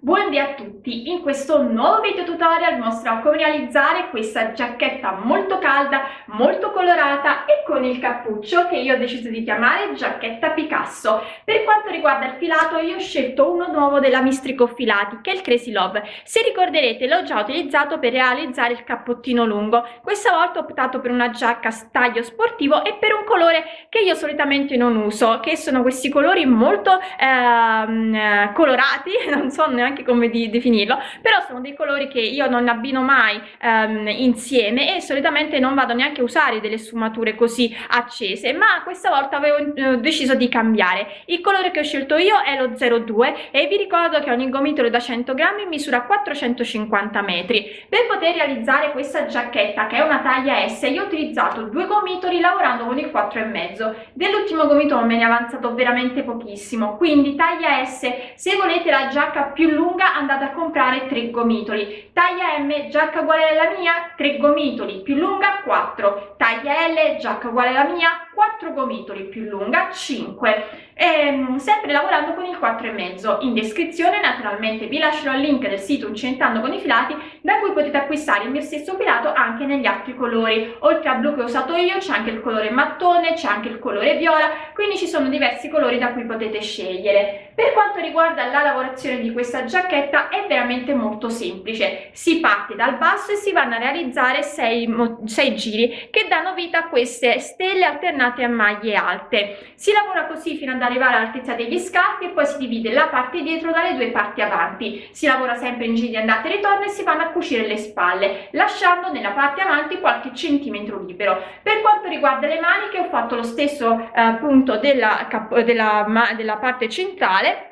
Buondì a tutti! In questo nuovo video tutorial mostrerò come realizzare questa giacchetta molto calda, molto colorata e con il cappuccio che io ho deciso di chiamare giacchetta Picasso. Per quanto riguarda il filato io ho scelto uno nuovo della Mistrico Filati che è il Crazy Love. Se ricorderete l'ho già utilizzato per realizzare il cappottino lungo. Questa volta ho optato per una giacca taglio sportivo e per un colore che io solitamente non uso, che sono questi colori molto ehm, colorati, non so neanche neanche come di definirlo, però sono dei colori che io non abbino mai um, insieme e solitamente non vado neanche a usare delle sfumature così accese, ma questa volta avevo uh, deciso di cambiare. Il colore che ho scelto io è lo 02 e vi ricordo che ogni gomitolo da 100 grammi misura 450 metri. Per poter realizzare questa giacchetta che è una taglia S io ho utilizzato due gomitoli lavorando con il 4,5. Dell'ultimo gomitolo me ne è avanzato veramente pochissimo, quindi taglia S, se volete la giacca più lunga andate a comprare 3 gomitoli. Taglia M giacca uguale alla mia 3 gomitoli più lunga 4 taglia L giacca uguale alla mia 4 gomitoli più lunga 5 ehm, sempre lavorando con il 4,5 in descrizione naturalmente vi lascerò il link del sito Uncentando con i filati da cui potete acquistare il mio stesso filato anche negli altri colori. Oltre al blu che ho usato io c'è anche il colore mattone c'è anche il colore viola quindi ci sono diversi colori da cui potete scegliere. Per quanto riguarda la lavorazione di questa giacchetta è veramente molto semplice. Si parte dal basso e si vanno a realizzare 6 giri che danno vita a queste stelle alternate a maglie alte. Si lavora così fino ad arrivare all'altezza degli scarpi e poi si divide la parte dietro dalle due parti avanti. Si lavora sempre in giri di andata e ritorno e si vanno a cucire le spalle lasciando nella parte avanti qualche centimetro libero. Per quanto riguarda le maniche ho fatto lo stesso eh, punto della, della, della parte centrale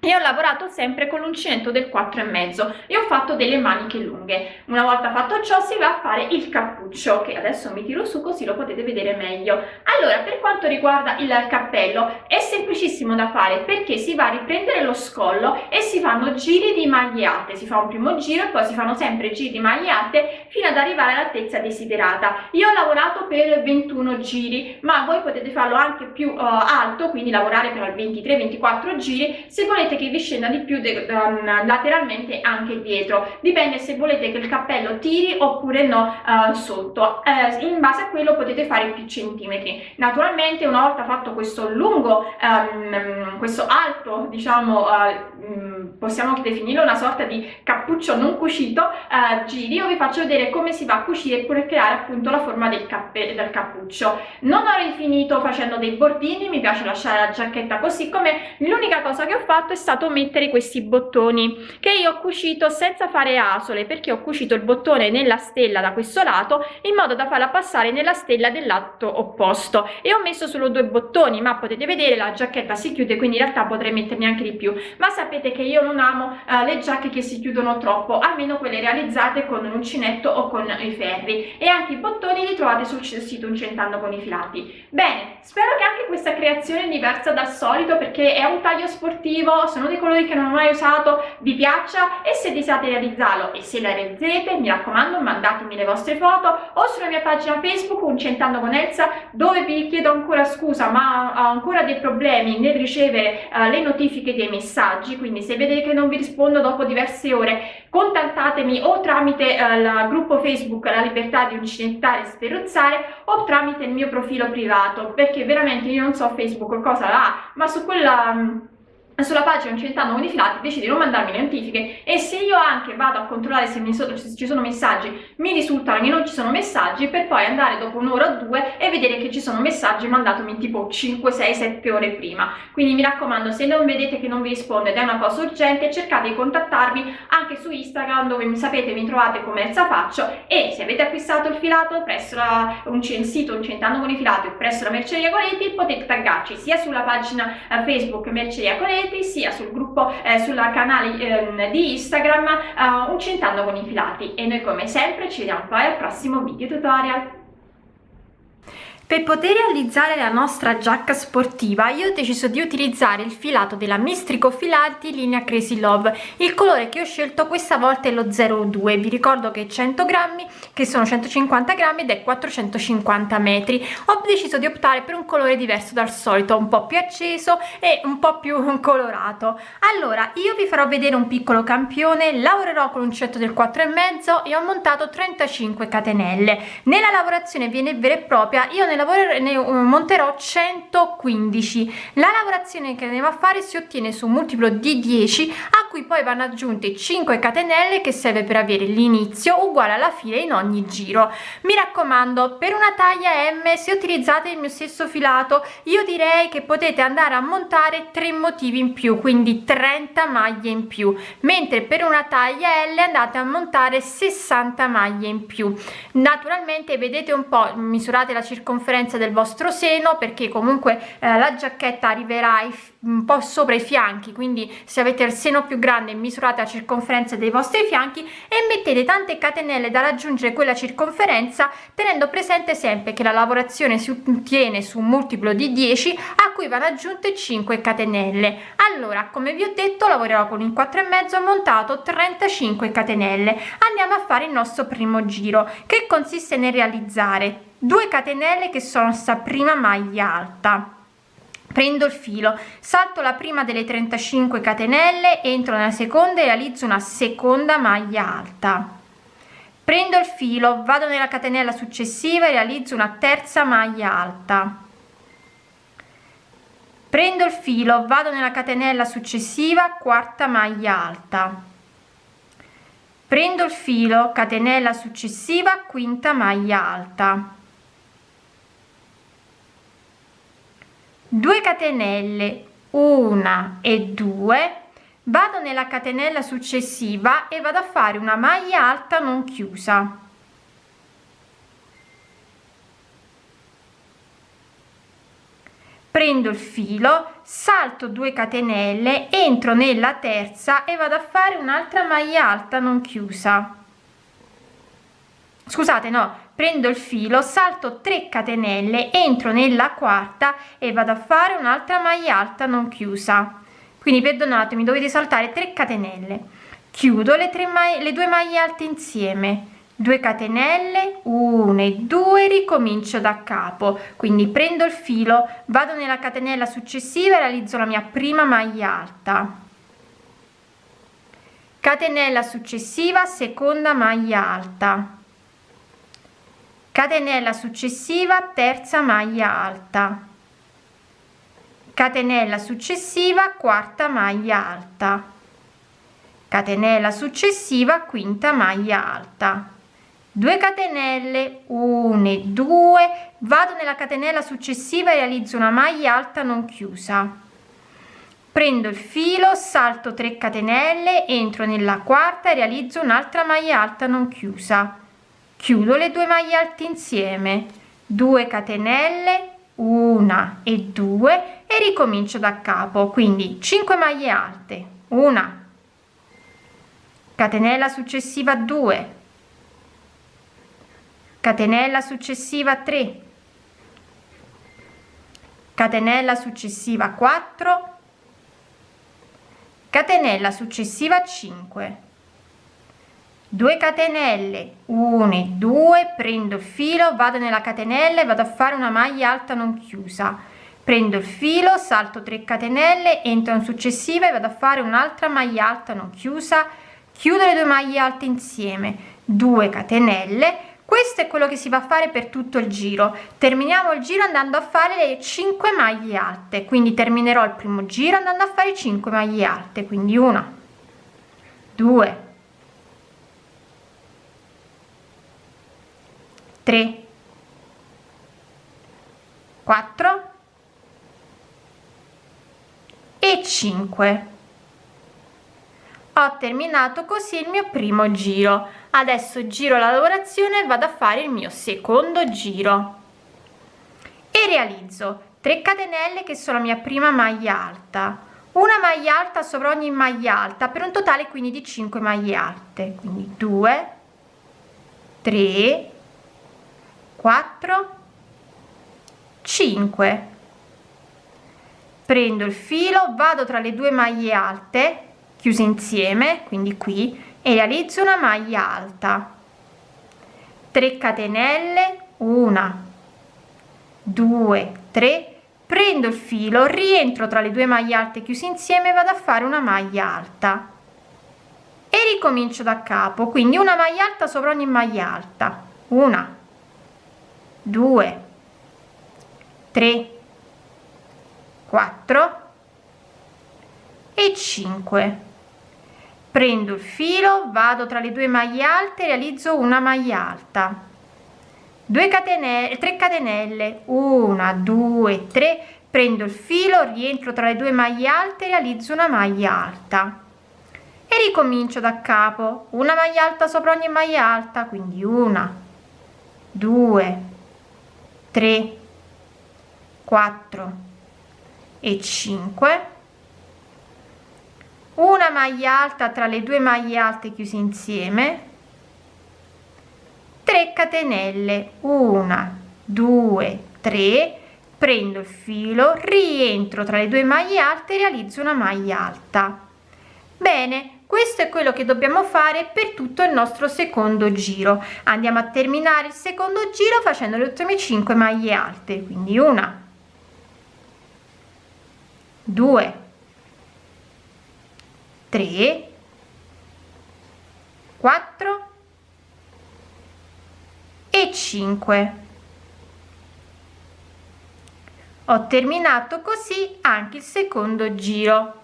e ho lavorato sempre con l'uncinetto del 4,5 e ho fatto delle maniche lunghe. Una volta fatto ciò si va a fare il cappuccio che adesso mi tiro su così lo potete vedere meglio. Allora per quanto riguarda il cappello è semplicissimo da fare perché si va a riprendere lo scollo e si fanno giri di maglie alte si fa un primo giro e poi si fanno sempre giri di maglie alte fino ad arrivare all'altezza desiderata. Io ho lavorato per 21 giri ma voi potete farlo anche più uh, alto quindi lavorare per 23-24 giri. Se volete volete che vi scenda di più um, lateralmente anche dietro. Dipende se volete che il cappello tiri oppure no uh, sotto. Uh, in base a quello potete fare più centimetri. Naturalmente una volta fatto questo lungo um, questo alto diciamo uh, possiamo definirlo una sorta di cappuccio non cucito giri. Io vi faccio vedere come si va a cucire per creare appunto la forma del, cappe del cappuccio. Non ho rifinito facendo dei bordini mi piace lasciare la giacchetta così come l'unica cosa che ho fatto è stato mettere questi bottoni che io ho cucito senza fare asole perché ho cucito il bottone nella stella da questo lato in modo da farla passare nella stella del lato opposto. E ho messo solo due bottoni ma potete vedere la giacchetta si chiude quindi in realtà potrei metterne anche di più. Ma sapete che io non amo uh, le giacche che si chiudono troppo almeno quelle realizzate con un uncinetto o con i ferri. E anche i bottoni li trovate sul sito Uncentando con i filati. Bene spero che anche questa creazione diversa dal solito perché è un taglio sportivo sono dei colori che non ho mai usato vi piaccia e se desiderate realizzarlo e se la realizzerete mi raccomando mandatemi le vostre foto o sulla mia pagina facebook uncentando con Elsa dove vi chiedo ancora scusa ma ho ancora dei problemi nel ricevere uh, le notifiche dei messaggi quindi se vedete che non vi rispondo dopo diverse ore contattatemi o tramite uh, il gruppo facebook la libertà di uncinettare e sferruzzare o tramite il mio profilo privato perché veramente io non so facebook cosa ha ma su quella um, sulla pagina i filati decidi di non mandarmi le notifiche. E se io anche vado a controllare se, so, se ci sono messaggi mi risulta che non ci sono messaggi per poi andare dopo un'ora o due e vedere che ci sono messaggi mandatomi tipo 5, 6, 7 ore prima. Quindi mi raccomando se non vedete che non vi rispondo ed è una cosa urgente cercate di contattarmi anche su Instagram dove mi sapete mi trovate come Elsa Faccio. E se avete acquistato il filato presso la, un, il sito Incentando con i filati o presso la Merceria Coletti potete taggarci sia sulla pagina eh, Facebook Merceria Coletti iscrivetevi sia sul gruppo, eh, sul canale eh, di Instagram eh, Uncentando con i filati e noi come sempre ci vediamo poi al prossimo video tutorial. Per poter realizzare la nostra giacca sportiva io ho deciso di utilizzare il filato della Mistrico Filanti linea Crazy Love. Il colore che ho scelto questa volta è lo 02, vi ricordo che 100 grammi, che sono 150 grammi ed è 450 metri. Ho deciso di optare per un colore diverso dal solito, un po' più acceso e un po' più colorato. Allora, io vi farò vedere un piccolo campione, lavorerò con l'uncinetto del 4,5 e ho montato 35 catenelle. Nella lavorazione viene vera e propria, io nella ne monterò 115 la lavorazione che andiamo a fare si ottiene su un multiplo di 10 a cui poi vanno aggiunte 5 catenelle che serve per avere l'inizio uguale alla fine in ogni giro. Mi raccomando per una taglia m se utilizzate il mio stesso filato io direi che potete andare a montare tre motivi in più quindi 30 maglie in più. Mentre per una taglia l andate a montare 60 maglie in più. Naturalmente vedete un po misurate la circonferenza circonferenza del vostro seno perché comunque eh, la giacchetta arriverà un po sopra i fianchi quindi se avete il seno più grande misurate la circonferenza dei vostri fianchi e mettete tante catenelle da raggiungere quella circonferenza tenendo presente sempre che la lavorazione si ottiene su un multiplo di 10 a cui vanno aggiunte 5 catenelle. Allora come vi ho detto lavorerò con il 4 e mezzo montato 35 catenelle. Andiamo a fare il nostro primo giro che consiste nel realizzare 2 catenelle che sono sta prima maglia alta. Prendo il filo salto la prima delle 35 catenelle entro nella seconda e realizzo una seconda maglia alta. Prendo il filo vado nella catenella successiva e realizzo una terza maglia alta. Prendo il filo vado nella catenella successiva quarta maglia alta. Prendo il filo catenella successiva quinta maglia alta 2 catenelle una e 2 vado nella catenella successiva e vado a fare una maglia alta non chiusa. Prendo il filo salto 2 catenelle entro nella terza e vado a fare un'altra maglia alta non chiusa scusate no prendo il filo salto 3 catenelle entro nella quarta e vado a fare un'altra maglia alta non chiusa. Quindi perdonatemi dovete saltare 3 catenelle. Chiudo le, tre maglie, le due maglie alte insieme. 2 catenelle 1 e 2 ricomincio da capo. Quindi prendo il filo vado nella catenella successiva e realizzo la mia prima maglia alta. Catenella successiva seconda maglia alta catenella successiva terza maglia alta. Catenella successiva quarta maglia alta. Catenella successiva quinta maglia alta. 2 catenelle 1 e 2 vado nella catenella successiva e realizzo una maglia alta non chiusa. Prendo il filo salto 3 catenelle entro nella quarta e realizzo un'altra maglia alta non chiusa chiudo le due maglie alte insieme. 2 catenelle una e due e ricomincio da capo. Quindi 5 maglie alte. Una. Catenella successiva 2 catenella successiva 3 catenella successiva 4 catenella successiva 5 2 catenelle 1 e 2 prendo il filo vado nella catenella e vado a fare una maglia alta non chiusa. Prendo il filo salto 3 catenelle entro in successiva e vado a fare un'altra maglia alta non chiusa. Chiudo le due maglie alte insieme. 2 catenelle questo è quello che si va a fare per tutto il giro. Terminiamo il giro andando a fare le 5 maglie alte. Quindi terminerò il primo giro andando a fare 5 maglie alte. Quindi una 2 3 4 e 5 ho terminato così il mio primo giro. Adesso giro la lavorazione e vado a fare il mio secondo giro. E realizzo 3 catenelle che sono la mia prima maglia alta. Una maglia alta sopra ogni maglia alta per un totale quindi di 5 maglie alte. Quindi 2 3 4 5 prendo il filo vado tra le due maglie alte chiuse insieme quindi qui e realizzo una maglia alta. 3 catenelle una. 2 3 prendo il filo rientro tra le due maglie alte chiuse insieme vado a fare una maglia alta. E ricomincio da capo quindi una maglia alta sopra ogni maglia alta. Una 2 3 4 e 5 prendo il filo vado tra le due maglie alte realizzo una maglia alta. 2 catenelle 3 catenelle. 1 2 3 prendo il filo rientro tra le due maglie alte realizzo una maglia alta. E ricomincio da capo. Una maglia alta sopra ogni maglia alta quindi una 2 3 4 e 5 una maglia alta tra le due maglie alte chiuse insieme. 3 catenelle. 1 2 3 prendo il filo rientro tra le due maglie alte realizzo una maglia alta. Bene questo è quello che dobbiamo fare per tutto il nostro secondo giro. Andiamo a terminare il secondo giro facendo le ultime 5 maglie alte quindi una 2 3 4 e 5 ho terminato così anche il secondo giro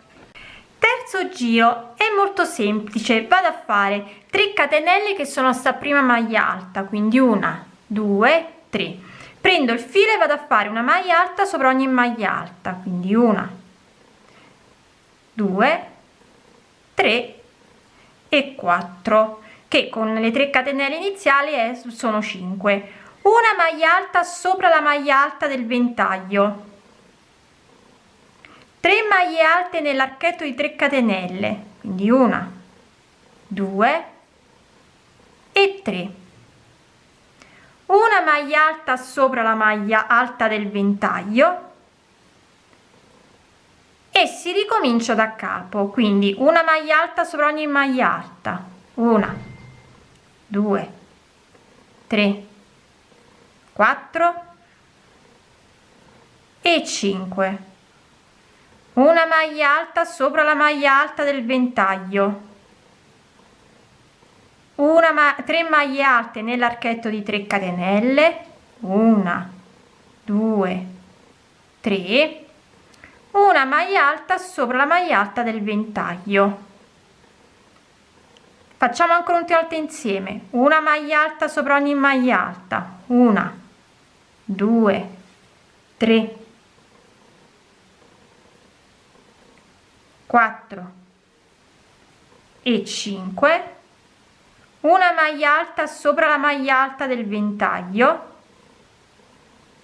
terzo giro è molto semplice vado a fare 3 catenelle che sono sta prima maglia alta quindi una due tre. Prendo il filo e vado a fare una maglia alta sopra ogni maglia alta quindi una 2 3 e 4 che con le 3 catenelle iniziali è, sono 5 una maglia alta sopra la maglia alta del ventaglio 3 maglie alte nell'archetto di 3 catenelle quindi una 2 e 3 una maglia alta sopra la maglia alta del ventaglio e si ricomincia da capo quindi una maglia alta sopra ogni maglia alta. Una due tre quattro e 5 una maglia alta sopra la maglia alta del ventaglio. Una ma 3 maglie alte nell'archetto di 3 catenelle. Una due tre. Una maglia alta sopra la maglia alta del ventaglio. Facciamo ancora un volta insieme. Una maglia alta sopra ogni maglia alta. Una due tre quattro e 5 una maglia alta sopra la maglia alta del ventaglio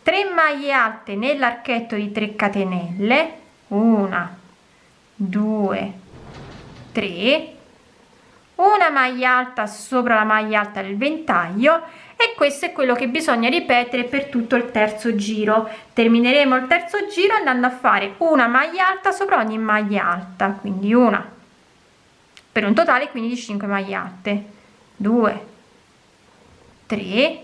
3 maglie alte nell'archetto di 3 catenelle una due tre una maglia alta sopra la maglia alta del ventaglio e questo è quello che bisogna ripetere per tutto il terzo giro. Termineremo il terzo giro andando a fare una maglia alta sopra ogni maglia alta quindi una. Per un totale quindi di 5 maglie alte. 2 3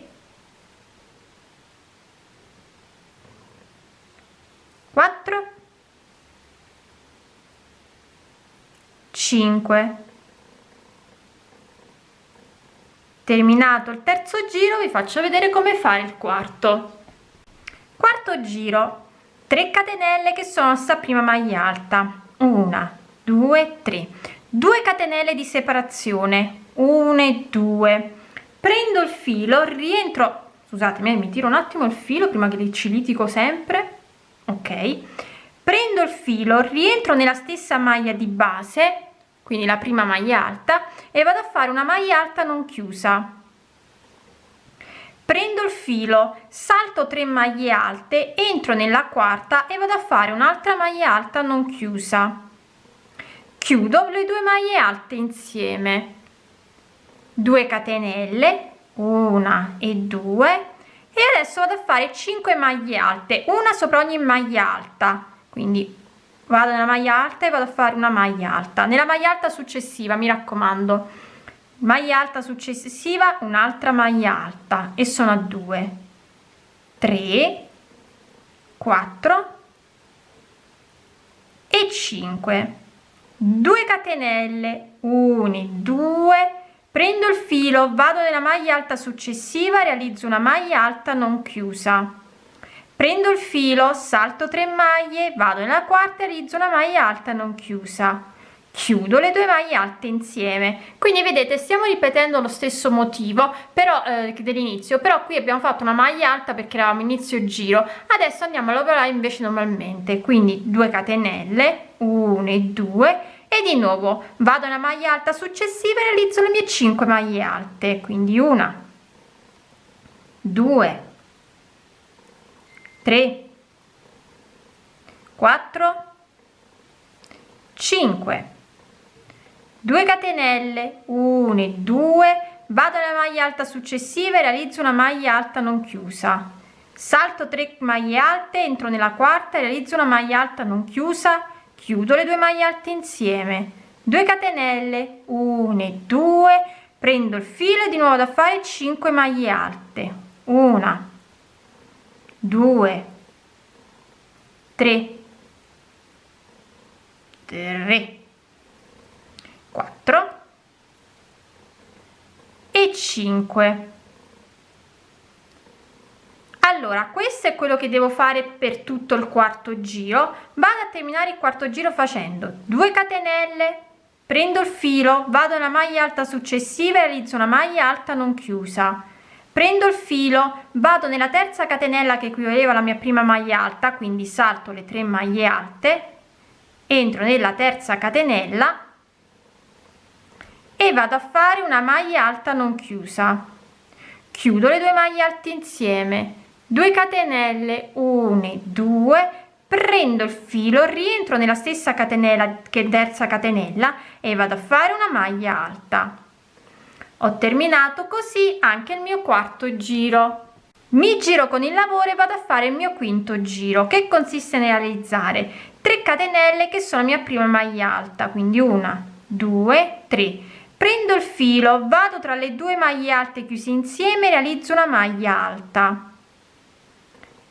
4 5 terminato il terzo giro vi faccio vedere come fare il quarto. Quarto giro. 3 catenelle che sono sta prima maglia alta. Una due tre. 2 catenelle di separazione. 1 e 2 prendo il filo rientro scusatemi mi tiro un attimo il filo prima che ci litico sempre. Ok. Prendo il filo rientro nella stessa maglia di base quindi la prima maglia alta e vado a fare una maglia alta non chiusa. Prendo il filo salto 3 maglie alte entro nella quarta e vado a fare un'altra maglia alta non chiusa. Chiudo le due maglie alte insieme. 2 catenelle una e due e adesso vado a fare 5 maglie alte una sopra ogni maglia alta. Quindi vado nella maglia alta e vado a fare una maglia alta. Nella maglia alta successiva mi raccomando maglia alta successiva un'altra maglia alta e sono a 2 3 4 e 5 2 catenelle 1 2 prendo il filo vado nella maglia alta successiva realizzo una maglia alta non chiusa prendo il filo salto 3 maglie vado nella quarta realizzo una maglia alta non chiusa. Chiudo le due maglie alte insieme. Quindi vedete stiamo ripetendo lo stesso motivo però eh, dell'inizio. Però qui abbiamo fatto una maglia alta perché eravamo inizio giro. Adesso andiamo a lavorare invece normalmente. Quindi 2 catenelle 1 e 2 e di nuovo vado alla maglia alta successiva e realizzo le mie 5 maglie alte. Quindi una 2 3 4 5 2 catenelle 1 e 2 vado alla maglia alta successiva e realizzo una maglia alta non chiusa. Salto 3 maglie alte entro nella quarta e realizzo una maglia alta non chiusa. Chiudo le due maglie alte insieme. 2 catenelle 1 e 2 prendo il filo e di nuovo da fare 5 maglie alte. Una 2 3 3 4 e 5 allora questo è quello che devo fare per tutto il quarto giro. Vado a terminare il quarto giro facendo 2 catenelle prendo il filo vado alla maglia alta successiva e realizzo una maglia alta non chiusa prendo il filo vado nella terza catenella che equivaleva alla mia prima maglia alta quindi salto le tre maglie alte entro nella terza catenella e vado a fare una maglia alta non chiusa. Chiudo le due maglie alte insieme. 2 catenelle 1 2 prendo il filo rientro nella stessa catenella che terza catenella e vado a fare una maglia alta ho terminato così anche il mio quarto giro. Mi giro con il lavoro e vado a fare il mio quinto giro che consiste nel realizzare 3 catenelle che sono la mia prima maglia alta quindi una 2 3 prendo il filo vado tra le due maglie alte chiuse insieme realizzo una maglia alta.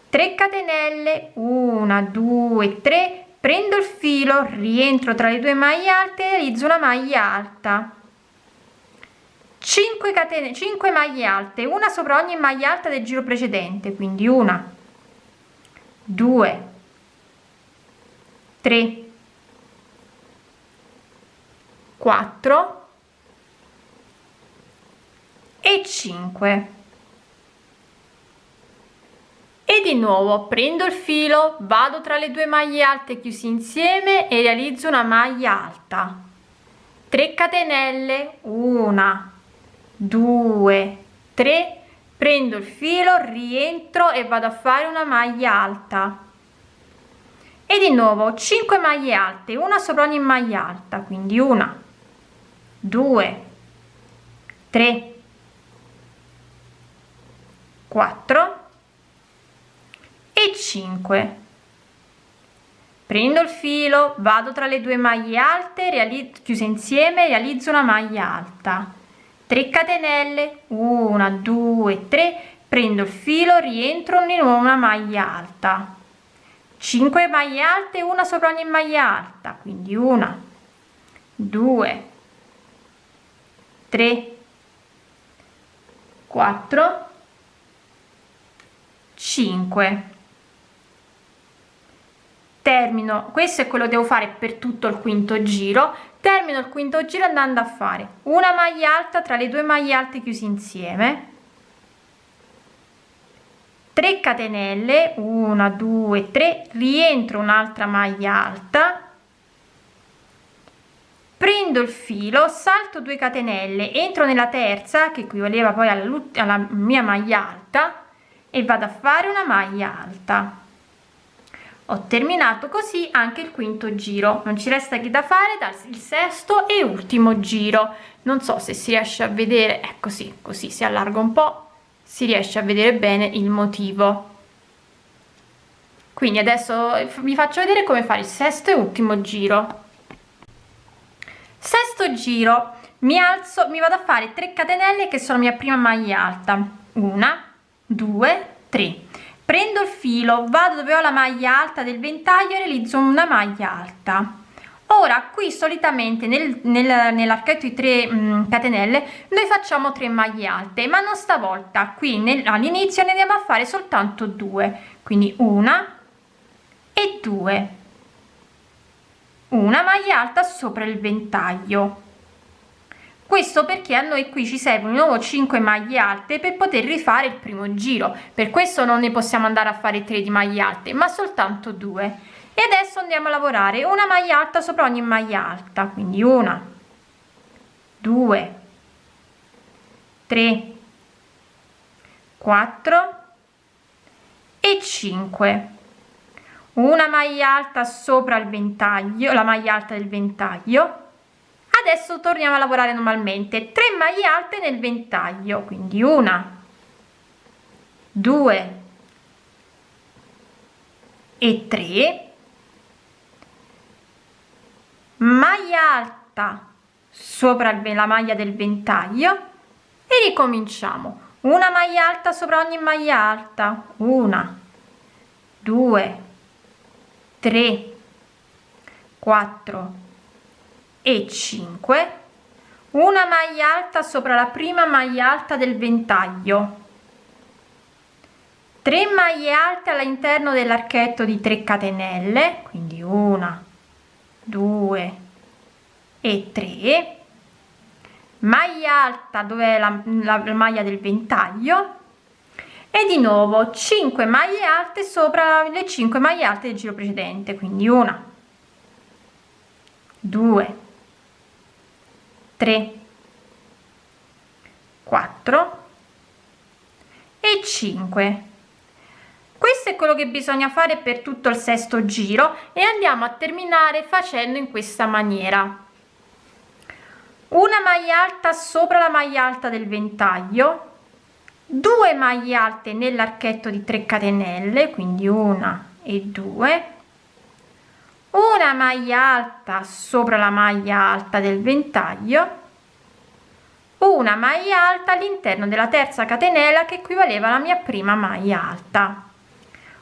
3 catenelle 1 2 3 prendo il filo rientro tra le due maglie alte realizzo una maglia alta 5 catene 5 maglie alte una sopra ogni maglia alta del giro precedente quindi una 2 3 4 e 5 e di nuovo prendo il filo vado tra le due maglie alte chiusi insieme e realizzo una maglia alta. 3 catenelle 1 2 3 prendo il filo rientro e vado a fare una maglia alta. E di nuovo 5 maglie alte una sopra ogni maglia alta quindi una. 2 3 4 e 5 prendo il filo vado tra le due maglie alte realizzo chiuse insieme realizzo una maglia alta 3 catenelle 1 2 3 prendo il filo rientro nuovo una maglia alta. 5 maglie alte una sopra ogni maglia alta quindi una 2 3 4 5 termino. Questo è quello che devo fare per tutto il quinto giro termino il quinto giro andando a fare una maglia alta tra le due maglie alte chiusi insieme. 3 catenelle 1 2 3 rientro un'altra maglia alta. Prendo il filo salto 2 catenelle entro nella terza che equivaleva poi alla, alla mia maglia alta e vado a fare una maglia alta ho terminato così anche il quinto giro. Non ci resta che da fare dal sesto e ultimo giro. Non so se si riesce a vedere è così così si allarga un po si riesce a vedere bene il motivo. Quindi adesso vi faccio vedere come fare il sesto e ultimo giro. Sesto giro. Mi alzo mi vado a fare 3 catenelle che sono mia prima maglia alta. Una due tre prendo il filo vado dove ho la maglia alta del ventaglio e realizzo una maglia alta. Ora qui solitamente nel, nel, nell'archetto di 3 mh, catenelle noi facciamo 3 maglie alte ma non stavolta. Qui all'inizio ne andiamo a fare soltanto due. Quindi una e due. Una maglia alta sopra il ventaglio questo perché a noi qui ci servono di nuovo 5 maglie alte per poter rifare il primo giro. Per questo non ne possiamo andare a fare 3 di maglie alte ma soltanto due. E adesso andiamo a lavorare. Una maglia alta sopra ogni maglia alta. Quindi una due tre quattro e 5 una maglia alta sopra il ventaglio la maglia alta del ventaglio adesso torniamo a lavorare normalmente. 3 maglie alte nel ventaglio quindi una due e 3 maglia alta sopra la maglia del ventaglio e ricominciamo. Una maglia alta sopra ogni maglia alta. Una due 3 4 e 5 una maglia alta sopra la prima maglia alta del ventaglio 3 maglie alte all'interno dell'archetto di 3 catenelle quindi una 2 e 3 maglia alta dove è la, la, la maglia del ventaglio e di nuovo 5 maglie alte sopra le 5 maglie alte del giro precedente quindi una 2 3 4 e 5 questo è quello che bisogna fare per tutto il sesto giro e andiamo a terminare facendo in questa maniera. Una maglia alta sopra la maglia alta del ventaglio 2 maglie alte nell'archetto di 3 catenelle quindi una e due una maglia alta sopra la maglia alta del ventaglio. Una maglia alta all'interno della terza catenella che equivaleva alla mia prima maglia alta.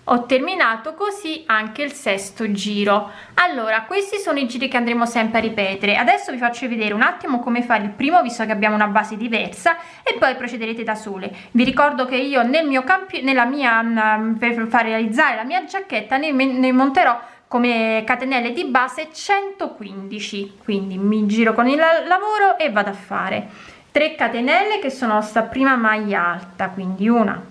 Ho terminato così anche il sesto giro. Allora questi sono i giri che andremo sempre a ripetere. Adesso vi faccio vedere un attimo come fare il primo visto che abbiamo una base diversa e poi procederete da sole. Vi ricordo che io nel mio campo nella mia mm, per far realizzare la mia giacchetta ne, ne monterò come catenelle di base 115 quindi mi giro con il lavoro e vado a fare 3 catenelle che sono sta prima maglia alta quindi una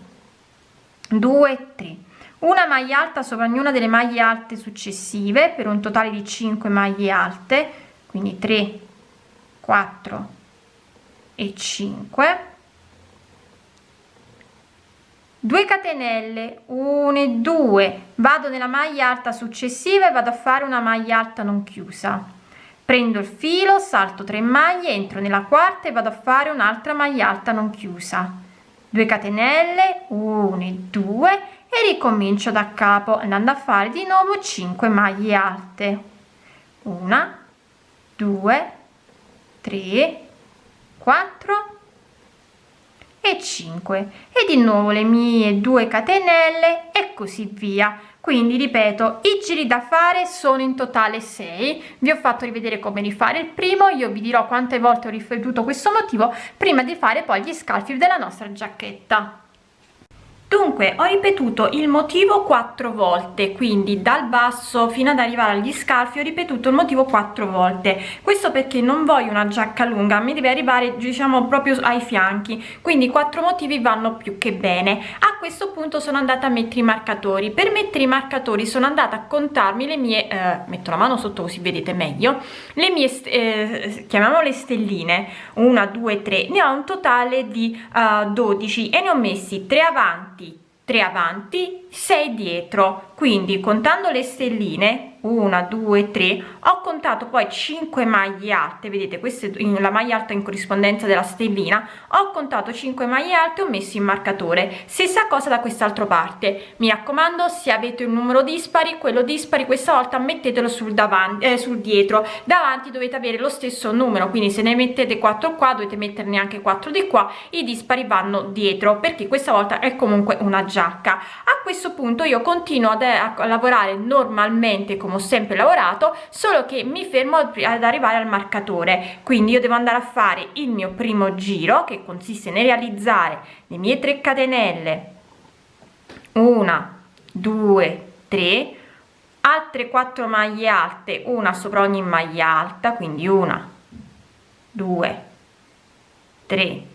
2 3 una maglia alta sopra ognuna delle maglie alte successive per un totale di 5 maglie alte quindi 3 4 e 5 2 catenelle 1 e 2 vado nella maglia alta successiva e vado a fare una maglia alta non chiusa. Prendo il filo salto 3 maglie entro nella quarta e vado a fare un'altra maglia alta non chiusa. 2 catenelle 1 e 2 e ricomincio da capo andando a fare di nuovo 5 maglie alte. Una 2 3 4 e 5 e di nuovo le mie 2 catenelle e così via. Quindi ripeto i giri da fare sono in totale 6 vi ho fatto rivedere come rifare il primo io vi dirò quante volte ho ripetuto questo motivo prima di fare poi gli scalfi della nostra giacchetta dunque ho ripetuto il motivo quattro volte quindi dal basso fino ad arrivare agli scalfi ho ripetuto il motivo quattro volte. Questo perché non voglio una giacca lunga mi deve arrivare diciamo proprio ai fianchi quindi quattro motivi vanno più che bene. A questo punto sono andata a mettere i marcatori. Per mettere i marcatori sono andata a contarmi le mie eh, metto la mano sotto così vedete meglio le mie eh, chiamiamole stelline. Una due tre ne ho un totale di eh, 12 e ne ho messi 3 avanti 3 avanti 6 dietro. Quindi contando le stelline una due tre. Ho contato poi 5 maglie alte. Vedete questa è la maglia alta in corrispondenza della stellina. Ho contato 5 maglie alte ho messo in marcatore. Stessa cosa da quest'altra parte. Mi raccomando se avete un numero dispari quello dispari questa volta mettetelo sul davanti eh, sul dietro. Davanti dovete avere lo stesso numero quindi se ne mettete 4 qua dovete metterne anche 4 di qua i dispari vanno dietro perché questa volta è comunque una giacca. A questo punto io continuo ad, a lavorare normalmente come ho sempre lavorato solo che mi fermo ad arrivare al marcatore. Quindi io devo andare a fare il mio primo giro che consiste nel realizzare le mie 3 catenelle. Una due tre. Altre 4 maglie alte una sopra ogni maglia alta quindi una due tre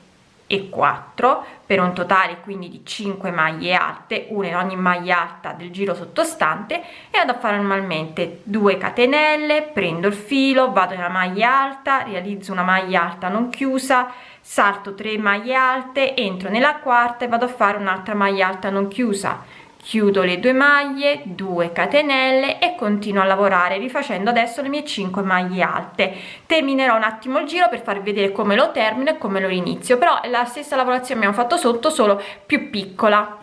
e 4 per un totale quindi di 5 maglie alte una in ogni maglia alta del giro sottostante e vado a fare normalmente 2 catenelle prendo il filo vado nella maglia alta realizzo una maglia alta non chiusa salto 3 maglie alte entro nella quarta e vado a fare un'altra maglia alta non chiusa chiudo le due maglie 2 catenelle e continuo a lavorare rifacendo adesso le mie 5 maglie alte. Terminerò un attimo il giro per farvi vedere come lo termino e come lo inizio però la stessa lavorazione abbiamo fatto sotto solo più piccola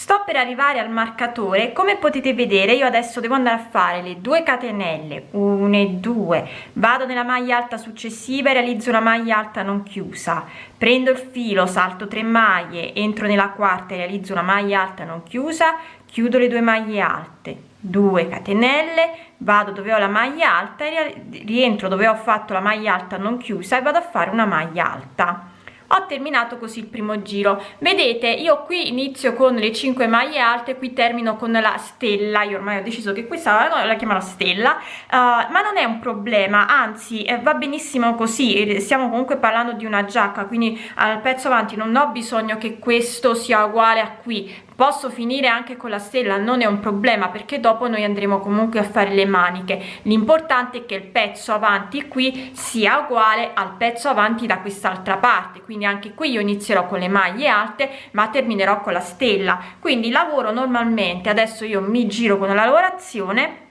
sto per arrivare al marcatore come potete vedere io adesso devo andare a fare le due catenelle 1 e 2 vado nella maglia alta successiva e realizzo una maglia alta non chiusa. Prendo il filo salto 3 maglie entro nella quarta e realizzo una maglia alta non chiusa chiudo le due maglie alte. 2 catenelle vado dove ho la maglia alta e rientro dove ho fatto la maglia alta non chiusa e vado a fare una maglia alta ho terminato così il primo giro. Vedete io qui inizio con le 5 maglie alte qui termino con la stella. Io ormai ho deciso che questa la chiamerò stella. Uh, ma non è un problema anzi eh, va benissimo così. Stiamo comunque parlando di una giacca quindi al pezzo avanti non ho bisogno che questo sia uguale a qui posso finire anche con la stella? Non è un problema perché dopo noi andremo comunque a fare le maniche. L'importante è che il pezzo avanti qui sia uguale al pezzo avanti da quest'altra parte. Quindi anche qui io inizierò con le maglie alte ma terminerò con la stella. Quindi lavoro normalmente. Adesso io mi giro con la lavorazione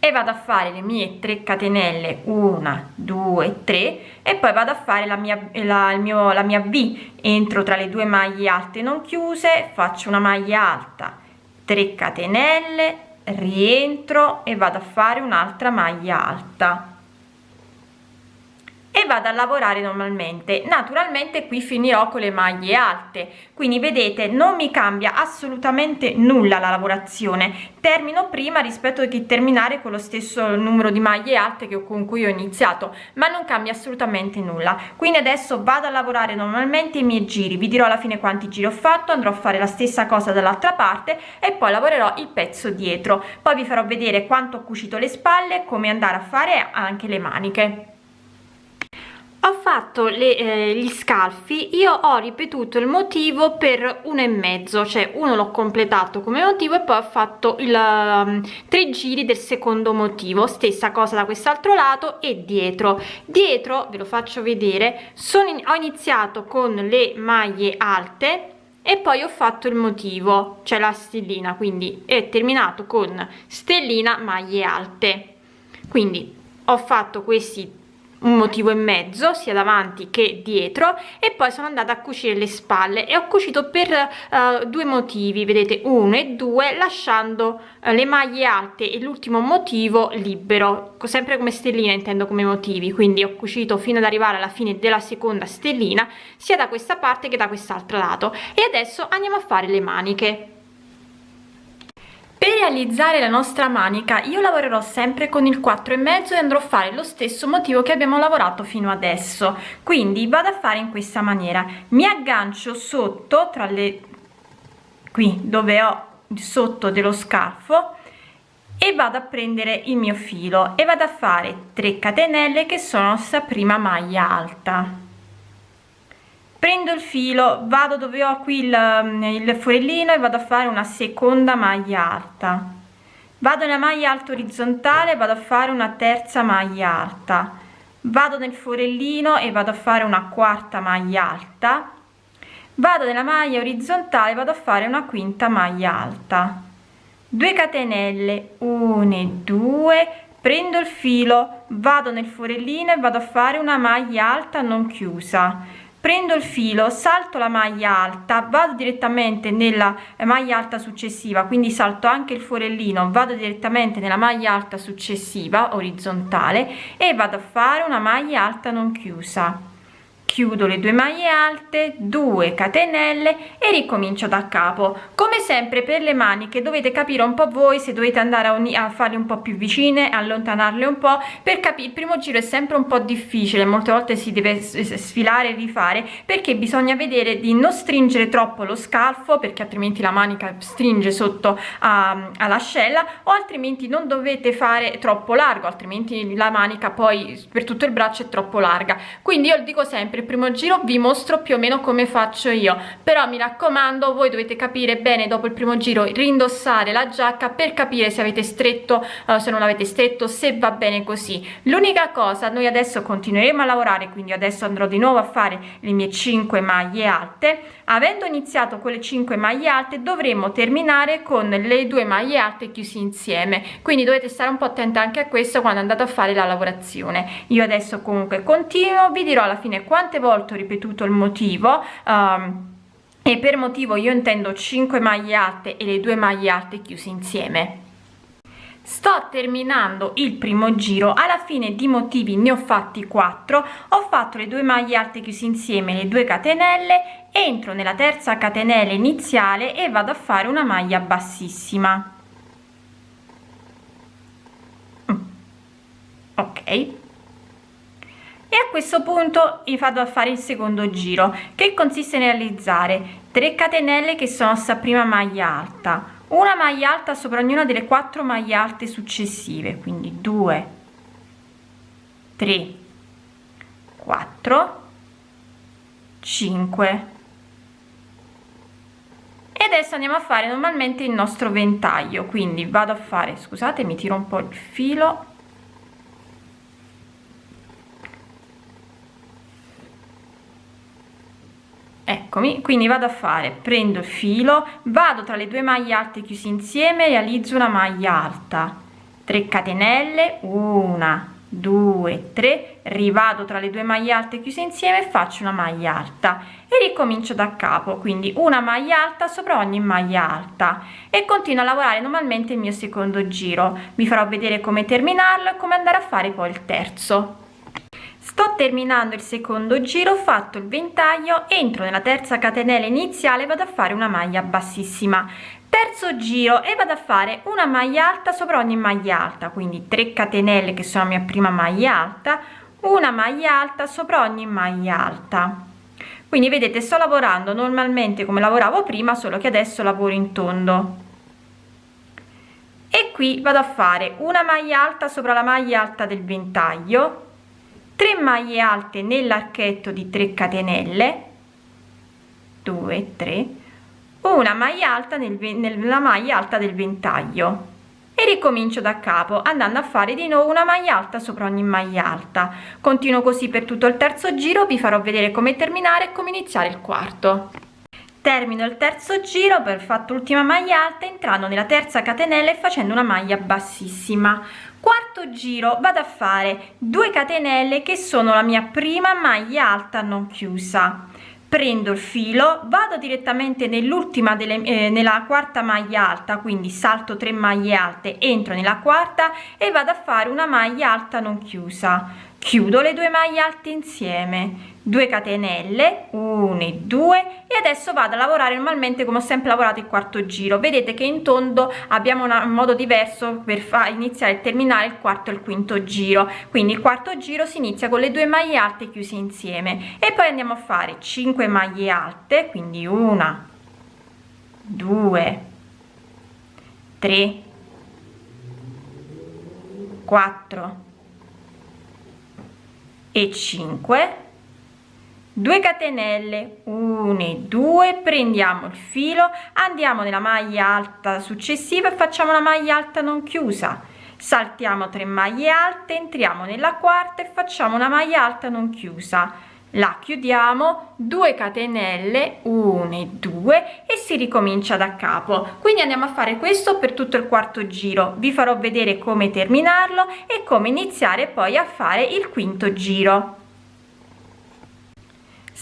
e vado a fare le mie 3 catenelle 1 2 3 e poi vado a fare la mia la, mio la mia v. Entro tra le due maglie alte non chiuse faccio una maglia alta. 3 catenelle rientro e vado a fare un'altra maglia alta e vado a lavorare normalmente. Naturalmente qui finirò con le maglie alte. Quindi vedete non mi cambia assolutamente nulla la lavorazione. Termino prima rispetto che terminare con lo stesso numero di maglie alte che con cui ho iniziato ma non cambia assolutamente nulla. Quindi adesso vado a lavorare normalmente i miei giri. Vi dirò alla fine quanti giri ho fatto andrò a fare la stessa cosa dall'altra parte e poi lavorerò il pezzo dietro. Poi vi farò vedere quanto ho cucito le spalle come andare a fare anche le maniche ho fatto le, eh, gli scalfi io ho ripetuto il motivo per uno e mezzo cioè uno l'ho completato come motivo e poi ho fatto il um, tre giri del secondo motivo stessa cosa da quest'altro lato e dietro. Dietro ve lo faccio vedere sono in, ho iniziato con le maglie alte e poi ho fatto il motivo cioè la stellina quindi è terminato con stellina maglie alte. Quindi ho fatto questi un motivo e mezzo sia davanti che dietro e poi sono andata a cucire le spalle. E ho cucito per uh, due motivi vedete uno e due lasciando uh, le maglie alte e l'ultimo motivo libero. Sempre come stellina intendo come motivi. Quindi ho cucito fino ad arrivare alla fine della seconda stellina sia da questa parte che da quest'altro lato. E adesso andiamo a fare le maniche per realizzare la nostra manica io lavorerò sempre con il 4 e mezzo e andrò a fare lo stesso motivo che abbiamo lavorato fino adesso. Quindi vado a fare in questa maniera. Mi aggancio sotto tra le qui dove ho sotto dello scalfo e vado a prendere il mio filo e vado a fare 3 catenelle che sono sta prima maglia alta prendo il filo vado dove ho qui il, mm, il forellino e vado a fare una seconda maglia alta. Vado nella maglia alta orizzontale vado a fare una terza maglia alta. Vado nel forellino e vado a fare una quarta maglia alta. Vado nella maglia orizzontale vado a fare una quinta maglia alta. 2 catenelle 1 e 2 prendo il filo vado nel forellino e vado a fare una maglia alta non chiusa prendo il filo salto la maglia alta vado direttamente nella maglia alta successiva quindi salto anche il forellino vado direttamente nella maglia alta successiva orizzontale e vado a fare una maglia alta non chiusa chiudo le due maglie alte 2 catenelle e ricomincio da capo. Come sempre per le maniche dovete capire un po voi se dovete andare a, a farle un po più vicine allontanarle un po per capire il primo giro è sempre un po difficile molte volte si deve sfilare e rifare perché bisogna vedere di non stringere troppo lo scalfo perché altrimenti la manica stringe sotto all'ascella o altrimenti non dovete fare troppo largo altrimenti la manica poi per tutto il braccio è troppo larga. Quindi io dico sempre il primo giro vi mostro più o meno come faccio io. Però mi raccomando voi dovete capire bene dopo il primo giro rindossare la giacca per capire se avete stretto uh, se non avete stretto se va bene così. L'unica cosa noi adesso continueremo a lavorare quindi adesso andrò di nuovo a fare le mie 5 maglie alte. Avendo iniziato con le 5 maglie alte dovremo terminare con le due maglie alte chiusi insieme. Quindi dovete stare un po attenta anche a questo quando andate a fare la lavorazione. Io adesso comunque continuo vi dirò alla fine quanto quante volte ho ripetuto il motivo um, e per motivo io intendo 5 maglie alte e le due maglie alte chiuse insieme. Sto terminando il primo giro alla fine di motivi ne ho fatti 4 ho fatto le due maglie alte chiuse insieme le due catenelle entro nella terza catenella iniziale e vado a fare una maglia bassissima. Mm. ok a questo punto vado a fare il secondo giro che consiste nel realizzare 3 catenelle che sono sta prima maglia alta. Una maglia alta sopra ognuna delle quattro maglie alte successive quindi 2 3 4 5 e adesso andiamo a fare normalmente il nostro ventaglio quindi vado a fare scusate mi tiro un po il filo eccomi quindi vado a fare prendo il filo vado tra le due maglie alte chiusi insieme realizzo una maglia alta. 3 catenelle una 2 3 rivado tra le due maglie alte chiuse insieme faccio una maglia alta. E ricomincio da capo quindi una maglia alta sopra ogni maglia alta. E continuo a lavorare normalmente il mio secondo giro. Vi farò vedere come terminarlo e come andare a fare poi il terzo sto terminando il secondo giro ho fatto il ventaglio entro nella terza catenella iniziale vado a fare una maglia bassissima. Terzo giro e vado a fare una maglia alta sopra ogni maglia alta quindi 3 catenelle che sono la mia prima maglia alta una maglia alta sopra ogni maglia alta. Quindi vedete sto lavorando normalmente come lavoravo prima solo che adesso lavoro in tondo. E qui vado a fare una maglia alta sopra la maglia alta del ventaglio 3 maglie alte nell'archetto di 3 catenelle 2 3 una maglia alta nel, nella maglia alta del ventaglio. E ricomincio da capo andando a fare di nuovo una maglia alta sopra ogni maglia alta. Continuo così per tutto il terzo giro vi farò vedere come terminare e come iniziare il quarto. Termino il terzo giro per fatto l'ultima maglia alta entrando nella terza catenella e facendo una maglia bassissima quarto giro vado a fare 2 catenelle che sono la mia prima maglia alta non chiusa. Prendo il filo vado direttamente nell'ultima delle eh, nella quarta maglia alta quindi salto 3 maglie alte entro nella quarta e vado a fare una maglia alta non chiusa. Chiudo le due maglie alte insieme 2 catenelle 1 e 2 e adesso vado a lavorare normalmente come ho sempre lavorato il quarto giro. Vedete che in tondo abbiamo un modo diverso per far iniziare e terminare il quarto e il quinto giro. Quindi il quarto giro si inizia con le due maglie alte chiuse insieme. E poi andiamo a fare 5 maglie alte quindi una 2 3 4 e 5 2 catenelle 1 e 2 prendiamo il filo andiamo nella maglia alta successiva e facciamo una maglia alta non chiusa. Saltiamo 3 maglie alte entriamo nella quarta e facciamo una maglia alta non chiusa. La chiudiamo 2 catenelle 1 e 2 e si ricomincia da capo. Quindi andiamo a fare questo per tutto il quarto giro. Vi farò vedere come terminarlo e come iniziare poi a fare il quinto giro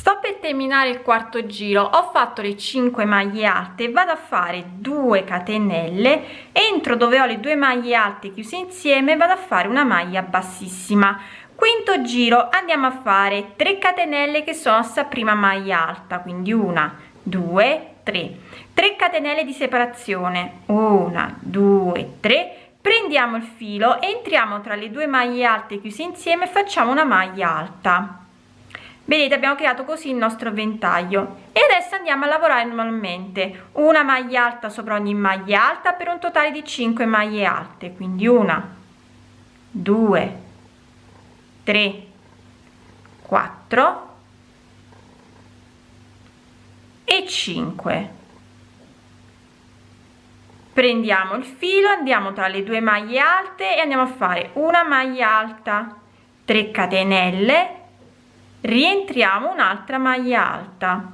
sto per terminare il quarto giro. Ho fatto le 5 maglie alte vado a fare 2 catenelle entro dove ho le due maglie alte chiuse insieme vado a fare una maglia bassissima. Quinto giro andiamo a fare 3 catenelle che sono sta prima maglia alta quindi una due tre. 3 catenelle di separazione una due tre. Prendiamo il filo entriamo tra le due maglie alte chiuse insieme facciamo una maglia alta vedete abbiamo creato così il nostro ventaglio. E adesso andiamo a lavorare normalmente. Una maglia alta sopra ogni maglia alta per un totale di 5 maglie alte. Quindi una due 3 4 e 5 prendiamo il filo andiamo tra le due maglie alte e andiamo a fare una maglia alta 3 catenelle rientriamo un'altra maglia alta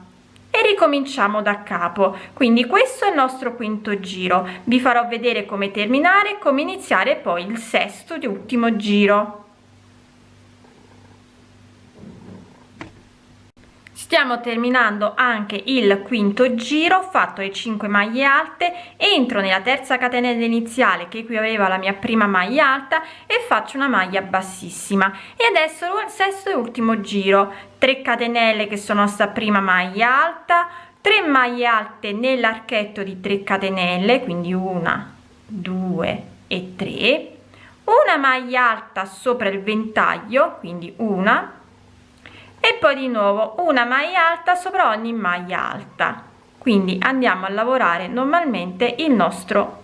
e ricominciamo da capo. Quindi questo è il nostro quinto giro. Vi farò vedere come terminare come iniziare poi il sesto e ultimo giro stiamo terminando anche il quinto giro fatto le 5 maglie alte. Entro nella terza catenella iniziale che qui aveva la mia prima maglia alta e faccio una maglia bassissima. E adesso il sesto e ultimo giro. 3 catenelle che sono sta prima maglia alta. 3 maglie alte nell'archetto di 3 catenelle quindi una due e 3 una maglia alta sopra il ventaglio quindi una e poi di nuovo una maglia alta sopra ogni maglia alta. Quindi andiamo a lavorare normalmente il nostro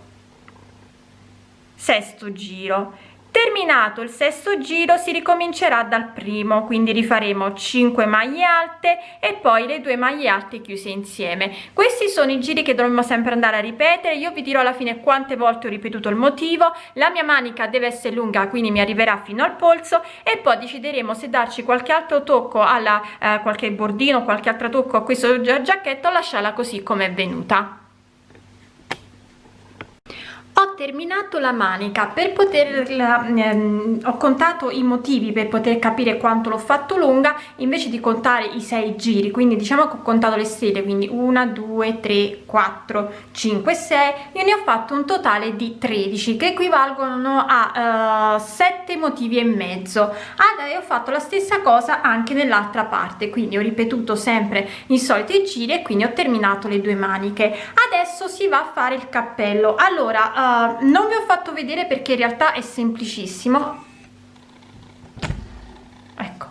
sesto giro terminato il sesto giro si ricomincerà dal primo quindi rifaremo 5 maglie alte e poi le due maglie alte chiuse insieme. Questi sono i giri che dovremmo sempre andare a ripetere. Io vi dirò alla fine quante volte ho ripetuto il motivo. La mia manica deve essere lunga quindi mi arriverà fino al polso e poi decideremo se darci qualche altro tocco alla eh, qualche bordino qualche altro tocco a questo giacchetto o lasciarla così come è venuta ho terminato la manica. Per poterla ehm, ho contato i motivi per poter capire quanto l'ho fatto lunga invece di contare i sei giri. Quindi diciamo che ho contato le stelle quindi 1 2 3 4 5 6 io ne ho fatto un totale di 13 che equivalgono a eh, 7 motivi e mezzo. Adesso ho fatto la stessa cosa anche nell'altra parte. Quindi ho ripetuto sempre i soliti giri e quindi ho terminato le due maniche. Adesso si va a fare il cappello. Allora non vi ho fatto vedere perché in realtà è semplicissimo. Ecco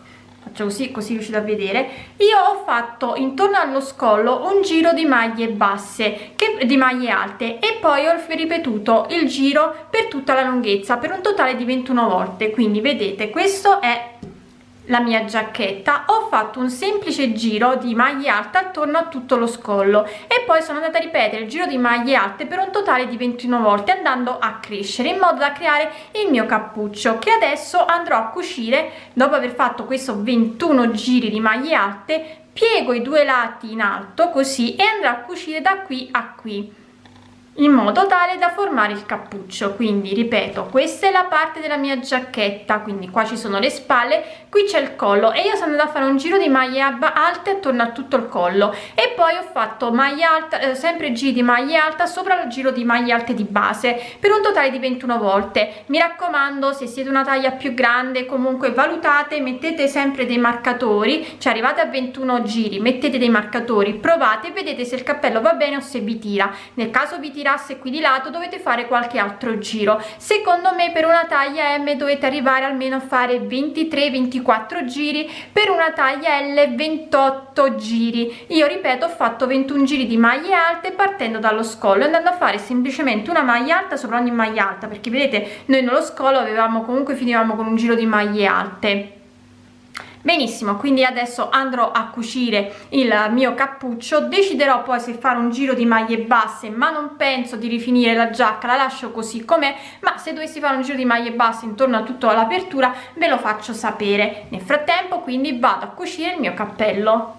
faccio così così riuscite a vedere. Io ho fatto intorno allo scollo un giro di maglie basse che di maglie alte e poi ho ripetuto il giro per tutta la lunghezza per un totale di 21 volte. Quindi vedete questo è la mia giacchetta. Ho fatto un semplice giro di maglie alte attorno a tutto lo scollo e poi sono andata a ripetere il giro di maglie alte per un totale di 21 volte andando a crescere in modo da creare il mio cappuccio che adesso andrò a cucire. Dopo aver fatto questo 21 giri di maglie alte piego i due lati in alto così e andrò a cucire da qui a qui in modo tale da formare il cappuccio. Quindi ripeto questa è la parte della mia giacchetta. Quindi qua ci sono le spalle qui c'è il collo e io sono andata a fare un giro di maglie alte attorno a tutto il collo. E poi ho fatto maglia alta eh, sempre giri di maglia alta sopra il giro di maglie alte di base per un totale di 21 volte. Mi raccomando se siete una taglia più grande comunque valutate mettete sempre dei marcatori. Cioè arrivate a 21 giri mettete dei marcatori provate vedete se il cappello va bene o se vi tira. Nel caso vi tira girasse qui di lato dovete fare qualche altro giro. Secondo me per una taglia m dovete arrivare almeno a fare 23 24 giri. Per una taglia l 28 giri. Io ripeto ho fatto 21 giri di maglie alte partendo dallo scollo andando a fare semplicemente una maglia alta sopra ogni maglia alta perché vedete noi nello scollo avevamo comunque finivamo con un giro di maglie alte benissimo quindi adesso andrò a cucire il mio cappuccio. Deciderò poi se fare un giro di maglie basse ma non penso di rifinire la giacca la lascio così com'è ma se dovessi fare un giro di maglie basse intorno a tutta l'apertura ve lo faccio sapere. Nel frattempo quindi vado a cucire il mio cappello